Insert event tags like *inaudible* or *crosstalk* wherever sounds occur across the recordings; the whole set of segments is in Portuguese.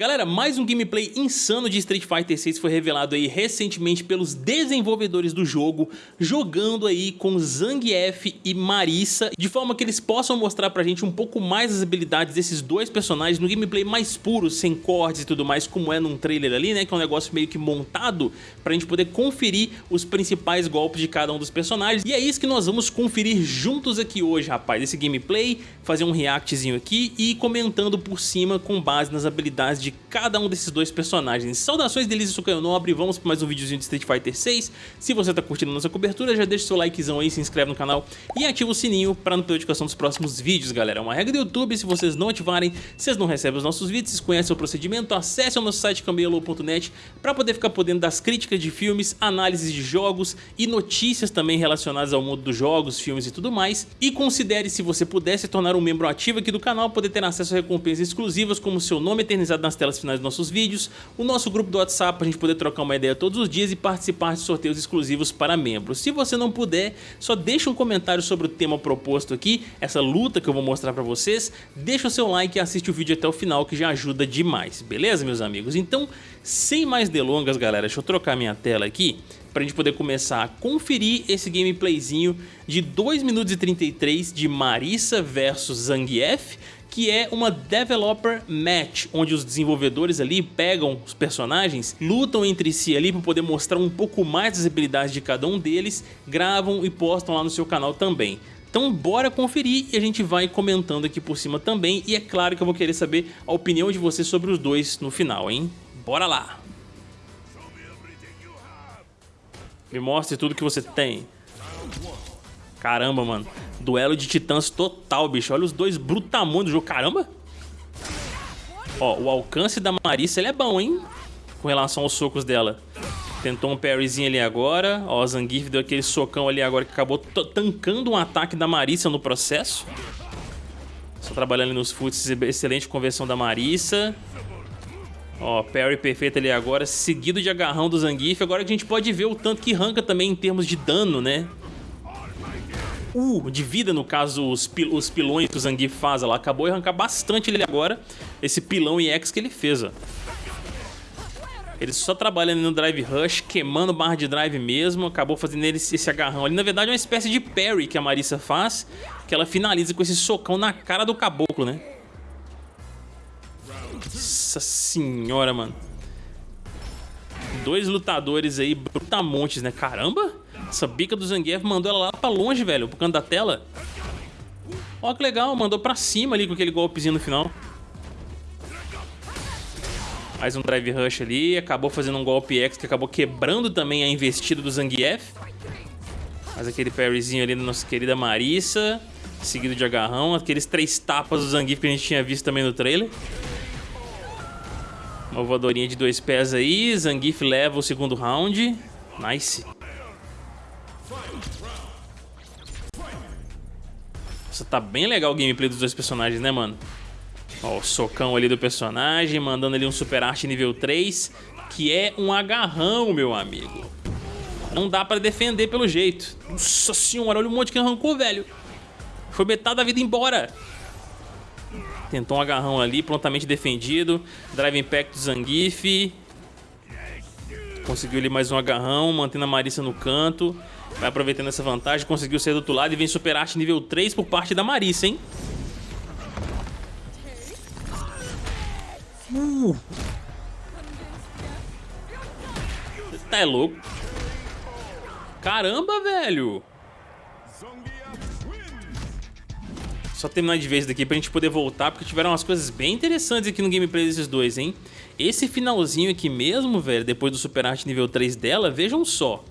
Galera, mais um gameplay insano de Street Fighter 6 foi revelado aí recentemente pelos desenvolvedores do jogo, jogando aí com Zangief e Marissa, de forma que eles possam mostrar pra gente um pouco mais as habilidades desses dois personagens no gameplay mais puro, sem cortes e tudo mais, como é num trailer ali, né, que é um negócio meio que montado pra gente poder conferir os principais golpes de cada um dos personagens, e é isso que nós vamos conferir juntos aqui hoje, rapaz, esse gameplay, fazer um reactzinho aqui e comentando por cima com base nas habilidades de de cada um desses dois personagens. Saudações delícias, sou Caio Nobre, vamos para mais um videozinho de Street Fighter 6. Se você está curtindo nossa cobertura, já deixa seu likezão aí, se inscreve no canal e ativa o sininho para não perder notificação dos próximos vídeos, galera. É uma regra do YouTube, se vocês não ativarem, vocês não recebem os nossos vídeos, vocês conhecem o procedimento, acesse o nosso site camelo.net para poder ficar podendo das críticas de filmes, análises de jogos e notícias também relacionadas ao mundo dos jogos, filmes e tudo mais. E considere se você puder se tornar um membro ativo aqui do canal, poder ter acesso a recompensas exclusivas como seu nome eternizado nas telas finais dos nossos vídeos, o nosso grupo do WhatsApp para a gente poder trocar uma ideia todos os dias e participar de sorteios exclusivos para membros. Se você não puder, só deixa um comentário sobre o tema proposto aqui, essa luta que eu vou mostrar para vocês, deixa o seu like e assiste o vídeo até o final que já ajuda demais, beleza meus amigos? Então, sem mais delongas galera, deixa eu trocar minha tela aqui para a gente poder começar a conferir esse gameplayzinho de 2 minutos e 33 de Marissa versus Zangief que é uma Developer Match, onde os desenvolvedores ali pegam os personagens, lutam entre si ali para poder mostrar um pouco mais das habilidades de cada um deles, gravam e postam lá no seu canal também. Então bora conferir e a gente vai comentando aqui por cima também e é claro que eu vou querer saber a opinião de vocês sobre os dois no final, hein? Bora lá! Me mostre tudo que você tem. Caramba, mano. Duelo de titãs total, bicho. Olha os dois brutamontes do jogo. Caramba! Ó, o alcance da Marissa ele é bom, hein? Com relação aos socos dela. Tentou um parryzinho ali agora. Ó, o Zangief deu aquele socão ali agora que acabou tancando um ataque da Marissa no processo. Só trabalhando nos foots. Excelente conversão da Marissa. Ó, parry perfeito ali agora, seguido de agarrão do Zangief. Agora a gente pode ver o tanto que arranca também em termos de dano, né? Uh, de vida, no caso, os, pil os pilões que o Zangief faz lá. Acabou de arrancar bastante ele agora, esse pilão EX que ele fez, ó. Ele só trabalhando no Drive Rush, queimando barra de drive mesmo, acabou fazendo ele esse agarrão ali. Na verdade é uma espécie de parry que a Marissa faz, que ela finaliza com esse socão na cara do caboclo, né? Nossa senhora, mano. Dois lutadores aí, brutamontes, né? Caramba! Essa bica do Zangief mandou ela lá pra longe, velho, pro canto da tela. Ó que legal, mandou pra cima ali com aquele golpezinho no final. Mais um Drive Rush ali, acabou fazendo um golpe X que acabou quebrando também a investida do Zangief. Mais aquele parryzinho ali da nossa querida Marissa, seguido de agarrão. Aqueles três tapas do Zangief que a gente tinha visto também no trailer. Uma voadorinha de dois pés aí, Zangief leva o segundo round. Nice. Nossa, tá bem legal o gameplay dos dois personagens, né, mano? Ó, o socão ali do personagem, mandando ali um super arte nível 3, que é um agarrão, meu amigo. Não dá pra defender pelo jeito. Nossa senhora, olha o monte que arrancou, velho. Foi metade da vida embora. Tentou um agarrão ali, prontamente defendido. Drive Impact do Zangief. Conseguiu ali mais um agarrão, mantendo a Marissa no canto. Vai aproveitando essa vantagem, conseguiu sair do outro lado e vem Super Arte nível 3 por parte da Marissa, hein? Uh. Tá é louco. Caramba, velho. Só terminar de vez daqui pra gente poder voltar, porque tiveram umas coisas bem interessantes aqui no gameplay desses dois, hein? Esse finalzinho aqui mesmo, velho, depois do Super Arte nível 3 dela, vejam só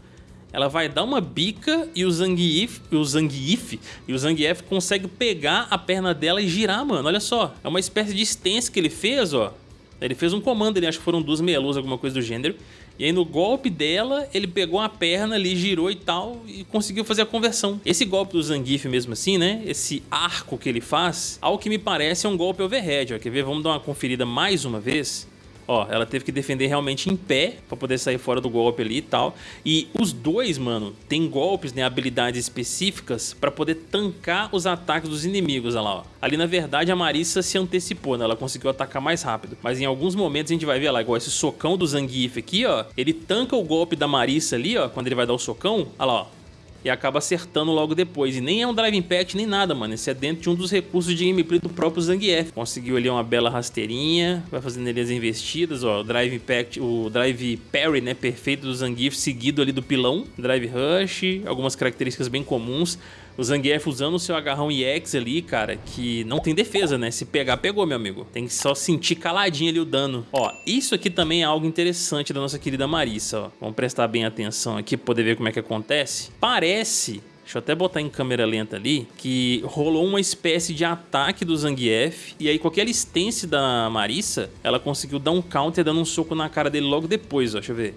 ela vai dar uma bica e o Zangief, o Zangief e o Zangief consegue pegar a perna dela e girar, mano. Olha só, é uma espécie de stance que ele fez, ó. Ele fez um comando ali, acho que foram duas meia alguma coisa do gênero. E aí no golpe dela, ele pegou a perna ali, girou e tal, e conseguiu fazer a conversão. Esse golpe do Zangief mesmo assim, né? Esse arco que ele faz, ao que me parece é um golpe overhead, ó. Quer ver? Vamos dar uma conferida mais uma vez. Ó, ela teve que defender realmente em pé pra poder sair fora do golpe ali e tal. E os dois, mano, tem golpes, né, habilidades específicas pra poder tancar os ataques dos inimigos, olha lá, ó. Ali, na verdade, a Marissa se antecipou, né? Ela conseguiu atacar mais rápido. Mas em alguns momentos a gente vai ver lá, igual esse socão do Zangief aqui, ó. Ele tanca o golpe da Marissa ali, ó, quando ele vai dar o socão. Olha lá, ó e acaba acertando logo depois. E nem é um Drive Impact nem nada, mano. Esse é dentro de um dos recursos de gameplay do próprio Zangief. Conseguiu ali uma bela rasteirinha, vai fazendo ali as investidas, ó. O Drive Impact, o Drive Parry, né, perfeito do Zangief, seguido ali do pilão. Drive Rush, algumas características bem comuns. O Zangief usando o seu agarrão EX ali, cara, que não tem defesa, né? Se pegar, pegou, meu amigo. Tem que só sentir caladinho ali o dano. Ó, isso aqui também é algo interessante da nossa querida Marissa, ó. Vamos prestar bem atenção aqui pra poder ver como é que acontece. Parece Deixa eu até botar em câmera lenta ali, que rolou uma espécie de ataque do Zangief, e aí com aquela stance da Marissa, ela conseguiu dar um counter dando um soco na cara dele logo depois, ó, deixa eu ver.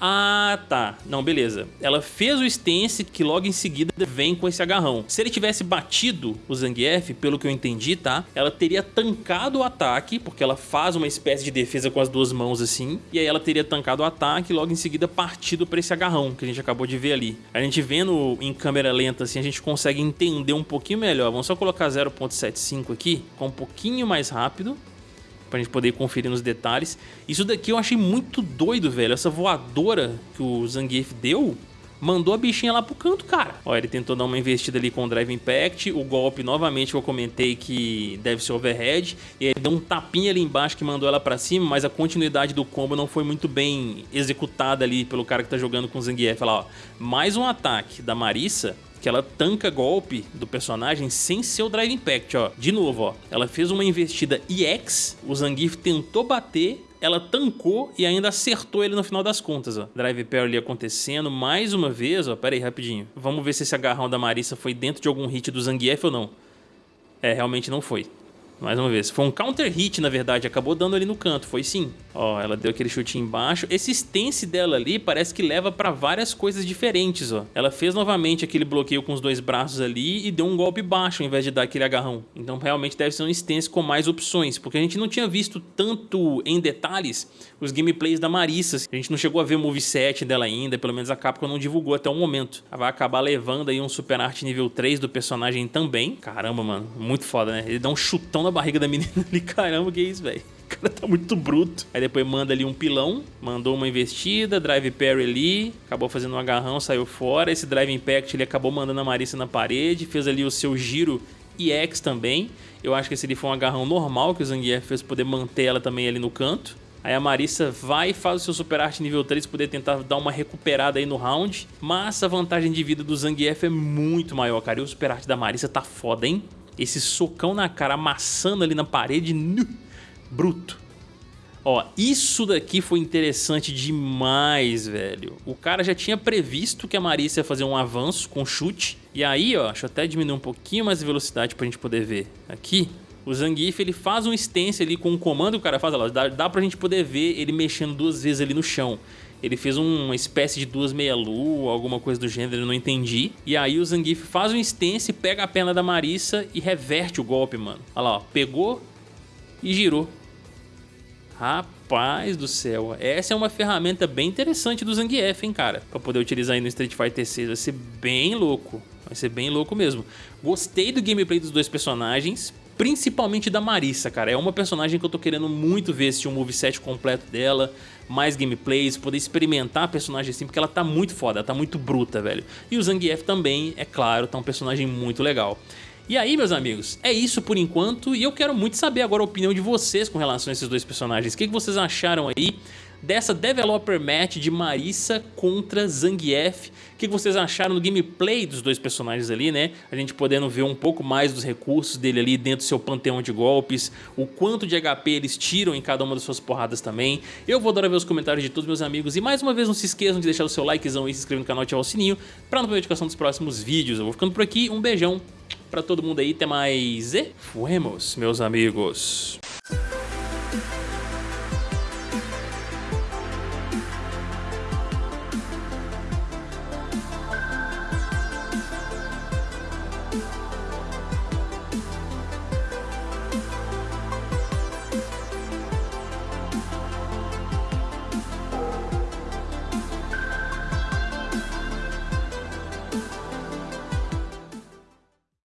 Ah, tá. Não, beleza. Ela fez o stance que logo em seguida vem com esse agarrão. Se ele tivesse batido o Zangief, pelo que eu entendi, tá? Ela teria tancado o ataque, porque ela faz uma espécie de defesa com as duas mãos assim. E aí ela teria tancado o ataque e logo em seguida partido para esse agarrão que a gente acabou de ver ali. A gente vendo em câmera lenta assim, a gente consegue entender um pouquinho melhor. Vamos só colocar 0.75 aqui, com um pouquinho mais rápido pra gente poder conferir nos detalhes. Isso daqui eu achei muito doido, velho. Essa voadora que o Zangief deu, mandou a bichinha lá pro canto, cara. Ó, ele tentou dar uma investida ali com o Drive Impact, o golpe novamente eu comentei que deve ser overhead, e ele deu um tapinha ali embaixo que mandou ela pra cima, mas a continuidade do combo não foi muito bem executada ali pelo cara que tá jogando com o Zangief. Olha lá, ó. Mais um ataque da Marissa, que ela tanca golpe do personagem sem ser o Drive Impact, ó. De novo, ó. Ela fez uma investida EX, o Zangief tentou bater, ela tancou e ainda acertou ele no final das contas, ó. Drive Parry ali acontecendo mais uma vez, ó. Pera aí, rapidinho. Vamos ver se esse agarrão da Marissa foi dentro de algum hit do Zangief ou não. É, realmente não foi. Mais uma vez. Foi um counter hit, na verdade. Acabou dando ali no canto. Foi sim. Ó, ela deu aquele chute embaixo. Esse stance dela ali parece que leva pra várias coisas diferentes, ó. Ela fez novamente aquele bloqueio com os dois braços ali e deu um golpe baixo ao invés de dar aquele agarrão. Então realmente deve ser um stance com mais opções. Porque a gente não tinha visto tanto em detalhes os gameplays da Marissa. A gente não chegou a ver o moveset dela ainda. Pelo menos a Capcom não divulgou até o momento. Ela vai acabar levando aí um Super Art nível 3 do personagem também. Caramba, mano. Muito foda, né? Ele dá um chutão na barriga da menina ali. *laughs* Caramba, que isso, velho? O cara tá muito bruto. Aí depois manda ali um pilão, mandou uma investida, drive parry ali, acabou fazendo um agarrão, saiu fora. Esse drive impact ele acabou mandando a Marissa na parede, fez ali o seu giro EX também. Eu acho que esse ali foi um agarrão normal que o Zangief fez poder manter ela também ali no canto. Aí a Marissa vai e faz o seu Super Arte nível 3 poder tentar dar uma recuperada aí no round. Mas a vantagem de vida do Zangief é muito maior, cara. E o Super Arte da Marissa tá foda, hein? Esse socão na cara amassando ali na parede, nu, bruto. Ó, isso daqui foi interessante demais, velho. O cara já tinha previsto que a Marissa ia fazer um avanço com chute. E aí, ó, deixa eu até diminuir um pouquinho mais a velocidade pra gente poder ver aqui. O Zangief, ele faz um stance ali com um comando que o cara faz, ó, dá, dá pra gente poder ver ele mexendo duas vezes ali no chão. Ele fez uma espécie de duas meia-lua, alguma coisa do gênero, eu não entendi. E aí o Zangief faz um stance, pega a perna da Marissa e reverte o golpe, mano. Olha lá, ó, pegou e girou. Rapaz do céu, essa é uma ferramenta bem interessante do Zangief, hein, cara? Pra poder utilizar aí no Street Fighter 6, vai ser bem louco. Vai ser bem louco mesmo. Gostei do gameplay dos dois personagens, principalmente da Marissa, cara. É uma personagem que eu tô querendo muito ver se um moveset completo dela, mais gameplays, poder experimentar a personagem assim, porque ela tá muito foda, ela tá muito bruta, velho. E o Zangief também, é claro, tá um personagem muito legal. E aí, meus amigos, é isso por enquanto e eu quero muito saber agora a opinião de vocês com relação a esses dois personagens. O que, vocês acharam aí dessa Developer Match de Marissa contra Zangief. O que vocês acharam do gameplay dos dois personagens ali, né? A gente podendo ver um pouco mais dos recursos dele ali dentro do seu panteão de golpes, o quanto de HP eles tiram em cada uma das suas porradas também. Eu vou adorar ver os comentários de todos meus amigos e mais uma vez não se esqueçam de deixar o seu likezão e se inscrever no canal e ativar o sininho para não perder a notificação dos próximos vídeos. Eu vou ficando por aqui, um beijão pra todo mundo aí, até mais e fuemos, meus amigos.